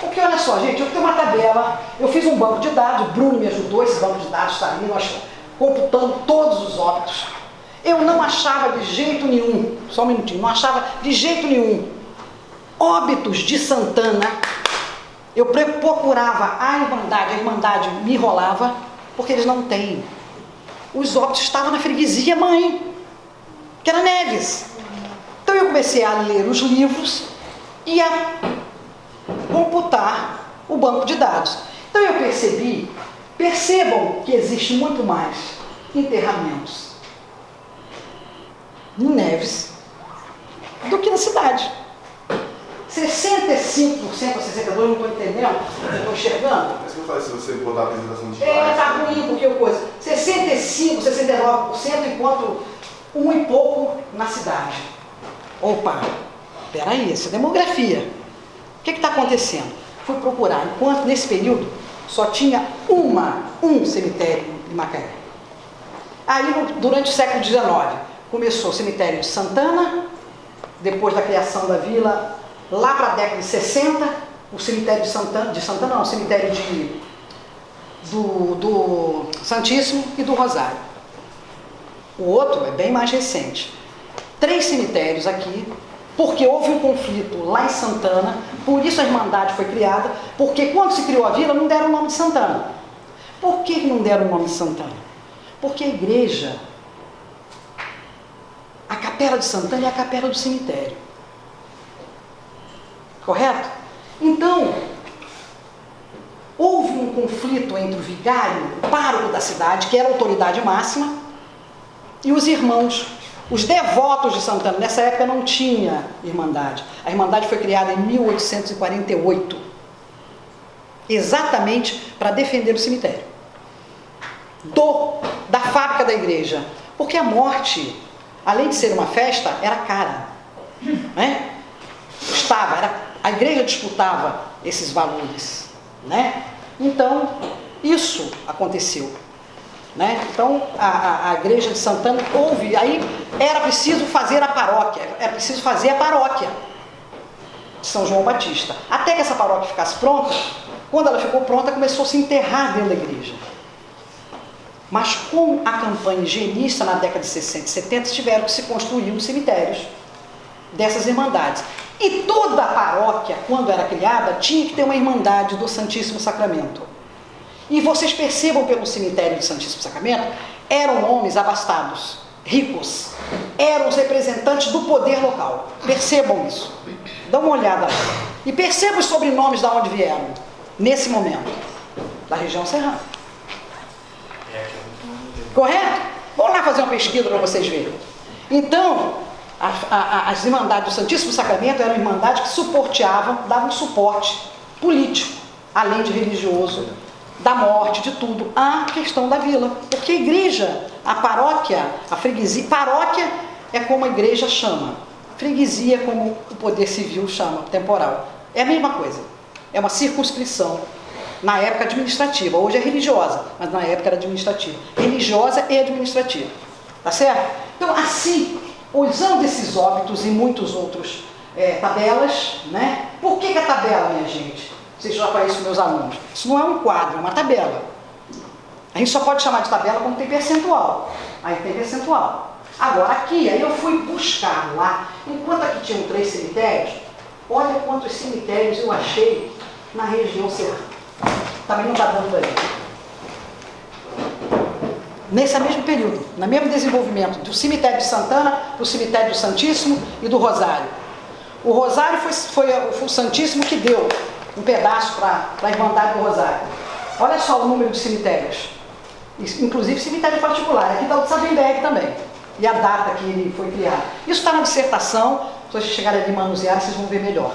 Porque olha só, gente, eu tenho uma tabela, eu fiz um banco de dados, o Bruno me ajudou, esse banco de dados está ali, nós computando todos os óbitos. Eu não achava de jeito nenhum, só um minutinho, não achava de jeito nenhum óbitos de Santana. Eu procurava a Irmandade, a Irmandade me enrolava, porque eles não têm. Os óbitos estavam na freguesia mãe, que era Neves. Então eu comecei a ler os livros e a computar o banco de dados. Então eu percebi, percebam que existe muito mais enterramentos em Neves do que na cidade. 65% ou 62%, não estou entendendo, não estou enxergando. É isso que eu falei, se você botar a apresentação de É, tá ruim porque eu coisa. 65%, 69% enquanto um e pouco na cidade. Opa, peraí, isso é demografia. Que está acontecendo? Fui procurar, enquanto nesse período só tinha uma, um cemitério em Macaé. Aí, durante o século XIX, começou o cemitério de Santana, depois da criação da vila, lá para a década de 60, o cemitério de Santana, de Santana não, o cemitério de, do, do Santíssimo e do Rosário. O outro é bem mais recente. Três cemitérios aqui, porque houve um conflito lá em Santana, por isso a Irmandade foi criada, porque quando se criou a vila não deram o nome de Santana. Por que não deram o nome de Santana? Porque a igreja, a capela de Santana é a capela do cemitério. Correto? Então, houve um conflito entre o vigário, o pároco da cidade, que era a autoridade máxima, e os irmãos, os devotos de Santana. Nessa época não tinha irmandade. A irmandade foi criada em 1848, exatamente para defender o cemitério. Do, da fábrica da igreja. Porque a morte, além de ser uma festa, era cara. Né? Estava, era, a igreja disputava esses valores. Né? Então, isso aconteceu. Né? Então, a, a, a, igreja de Santana houve, aí era preciso fazer a paróquia, era preciso fazer a paróquia de São João Batista. Até que essa paróquia ficasse pronta, quando ela ficou pronta, começou a se enterrar dentro da igreja. Mas com a campanha higienista na década de 60 e 70, tiveram que se construir os cemitérios dessas irmandades. E toda a paróquia, quando era criada, tinha que ter uma irmandade do Santíssimo Sacramento. E vocês percebam pelo cemitério do Santíssimo Sacramento, eram homens abastados, ricos, eram os representantes do poder local. Percebam isso. Dá uma olhada lá. E percebam os sobrenomes de onde vieram, nesse momento. Da região serrana. Correto? Vamos lá fazer uma pesquisa para vocês verem. Então, a, a, as irmandades do Santíssimo Sacramento eram irmandades que suporteavam, davam suporte político, além de religioso, da morte, de tudo, à questão da vila. Porque a igreja, a paróquia, a freguesia, paróquia é como a igreja chama, freguesia é como o poder civil chama, temporal. É a mesma coisa, é uma circunscrição, na época administrativa, hoje é religiosa, mas na época era administrativa. Religiosa e administrativa, tá certo? Então, assim, usando esses óbitos e muitos outros é, tabelas, né? Por que, que a tabela, minha gente? Vocês já conhecem meus alunos. Isso não é um quadro, é uma tabela. A gente só pode chamar de tabela quando tem percentual. Aí tem percentual. Agora aqui, aí eu fui buscar lá, enquanto aqui tinham três cemitérios, olha quantos cemitérios eu achei na região serrana. Também não está dando aí. Nesse mesmo período, no mesmo desenvolvimento, do cemitério de Santana, do cemitério do Santíssimo e do Rosário. O Rosário foi, foi, foi o Santíssimo que deu um pedaço para a Irmandade do Rosário. Olha só o número de cemitérios, inclusive cemitério particular, aqui está o de Sabenberg também, e a data que ele foi criado. Isso está na dissertação, se vocês chegarem ali manusear, vocês vão ver melhor.